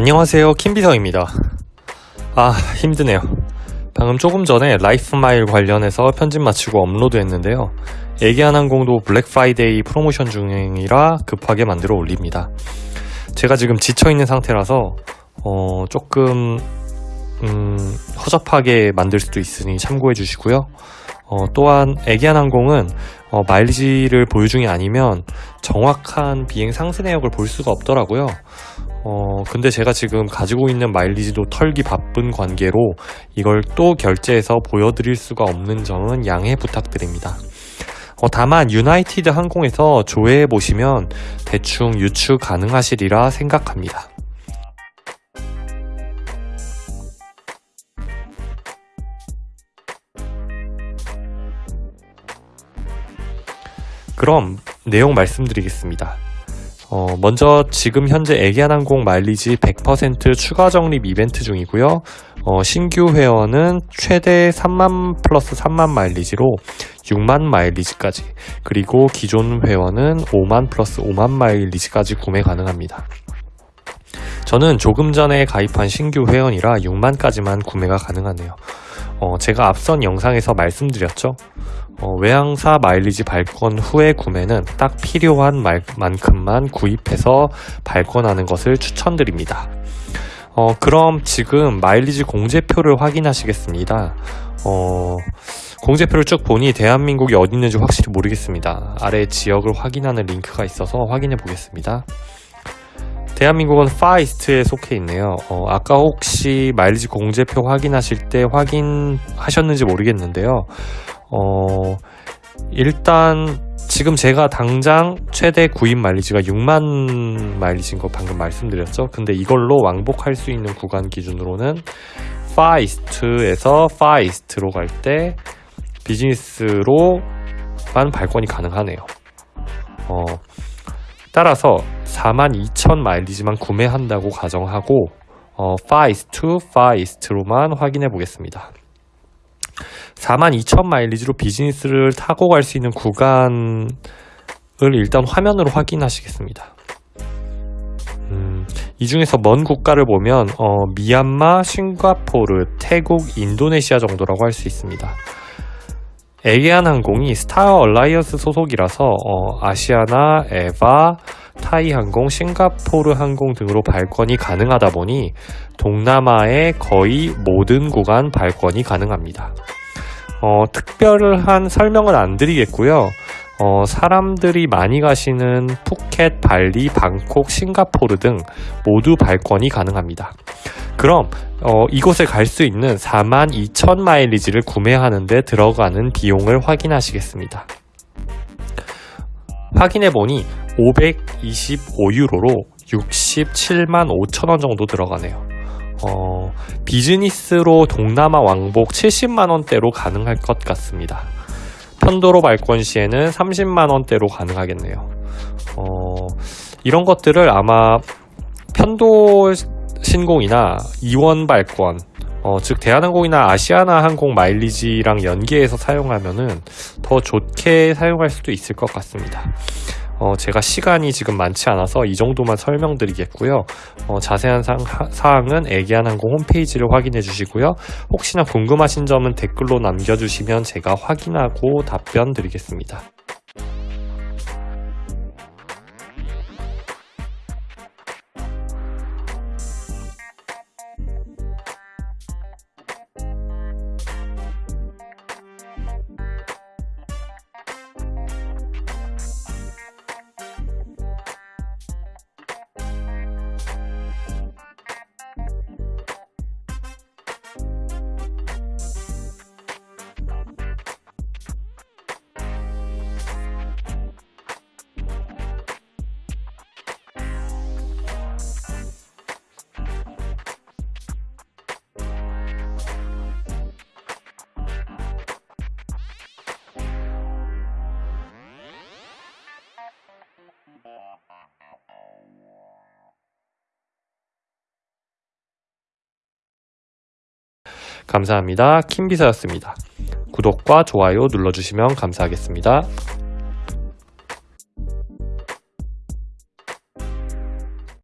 안녕하세요 킴비서입니다. 아 힘드네요. 방금 조금 전에 LifeMiles 관련해서 편집 마치고 업로드 했는데요. 에게안항공도 블랙프라이데이 프로모션 중이라 급하게 만들어 올립니다. 제가 지금 지쳐있는 상태라서 어, 조금 음, 허접하게 만들 수도 있으니 참고해 주시고요. 어, 또한 에게안항공은 어, 마일리지를 보유 중이 아니면 정확한 비행 상세 내역을 볼 수가 없더라고요 어, 근데 제가 지금 가지고 있는 마일리지도 털기 바쁜 관계로 이걸 또 결제해서 보여드릴 수가 없는 점은 양해 부탁드립니다. 어, 다만 유나이티드 항공에서 조회해 보시면 대충 유추 가능하시리라 생각합니다. 그럼 내용 말씀드리겠습니다. 어, 먼저 지금 현재 애기한항공 마일리지 100% 추가 적립 이벤트 중이고요. 어, 신규 회원은 최대 3만 플러스 3만 마일리지로 6만 마일리지까지 그리고 기존 회원은 5만 플러스 5만 마일리지까지 구매 가능합니다. 저는 조금 전에 가입한 신규 회원이라 6만까지만 구매가 가능하네요. 어, 제가 앞선 영상에서 말씀드렸죠. 어, 외항사 마일리지 발권 후에 구매는 딱 필요한 말, 만큼만 구입해서 발권하는 것을 추천드립니다. 어, 그럼 지금 마일리지 공제표를 확인하시겠습니다. 어, 공제표를 쭉 보니 대한민국이 어디 있는지 확실히 모르겠습니다. 아래 지역을 확인하는 링크가 있어서 확인해 보겠습니다. 대한민국은 Far East에 속해 있네요. 어, 아까 혹시 마일리지 공제표 확인하실 때 확인하셨는지 모르겠는데요. 어, 일단 지금 제가 당장 최대 구입 마일리지가 6만 마일리지인 거 방금 말씀드렸죠. 근데 이걸로 왕복할 수 있는 구간 기준으로는 파이스트에서 파이스트로 갈 때 비즈니스로만 발권이 가능하네요. 어, 따라서 42,000 마일리지만 구매한다고 가정하고 어, Far East Far East로만 확인해 보겠습니다. 42,000 마일리지로 비즈니스를 타고 갈 수 있는 구간을 일단 화면으로 확인하시겠습니다. 음, 이 중에서 먼 국가를 보면 어, 미얀마, 싱가포르, 태국, 인도네시아 정도라고 할 수 있습니다. 에게안 항공이 Star Alliance 소속이라서 어, 아시아나, 에바, 타이항공, 싱가포르 항공 등으로 발권이 가능하다 보니 동남아의 거의 모든 구간 발권이 가능합니다. 어, 특별한 설명은 안 드리겠고요. 어, 사람들이 많이 가시는 푸켓, 발리, 방콕, 싱가포르 등 모두 발권이 가능합니다. 그럼 어, 이곳에 갈 수 있는 42,000 마일리지를 구매하는데 들어가는 비용을 확인하시겠습니다. 확인해 보니 525유로로 67만 5천원 정도 들어가네요. 어, 비즈니스로 동남아 왕복 70만원대로 가능할 것 같습니다. 편도로 발권 시에는 30만원대로 가능하겠네요. 어, 이런 것들을 아마 편도 신공이나 이원 발권, 어, 즉 대한항공이나 아시아나 항공 마일리지랑 연계해서 사용하면은 더 좋게 사용할 수도 있을 것 같습니다. 어, 제가 시간이 지금 많지 않아서 이 정도만 설명드리겠고요. 어, 자세한 사, 사항은 애기한항공 홈페이지를 확인해 주시고요. 혹시나 궁금하신 점은 댓글로 남겨주시면 제가 확인하고 답변 드리겠습니다. 감사합니다. 킴비서였습니다. 구독과 좋아요 눌러주시면 감사하겠습니다.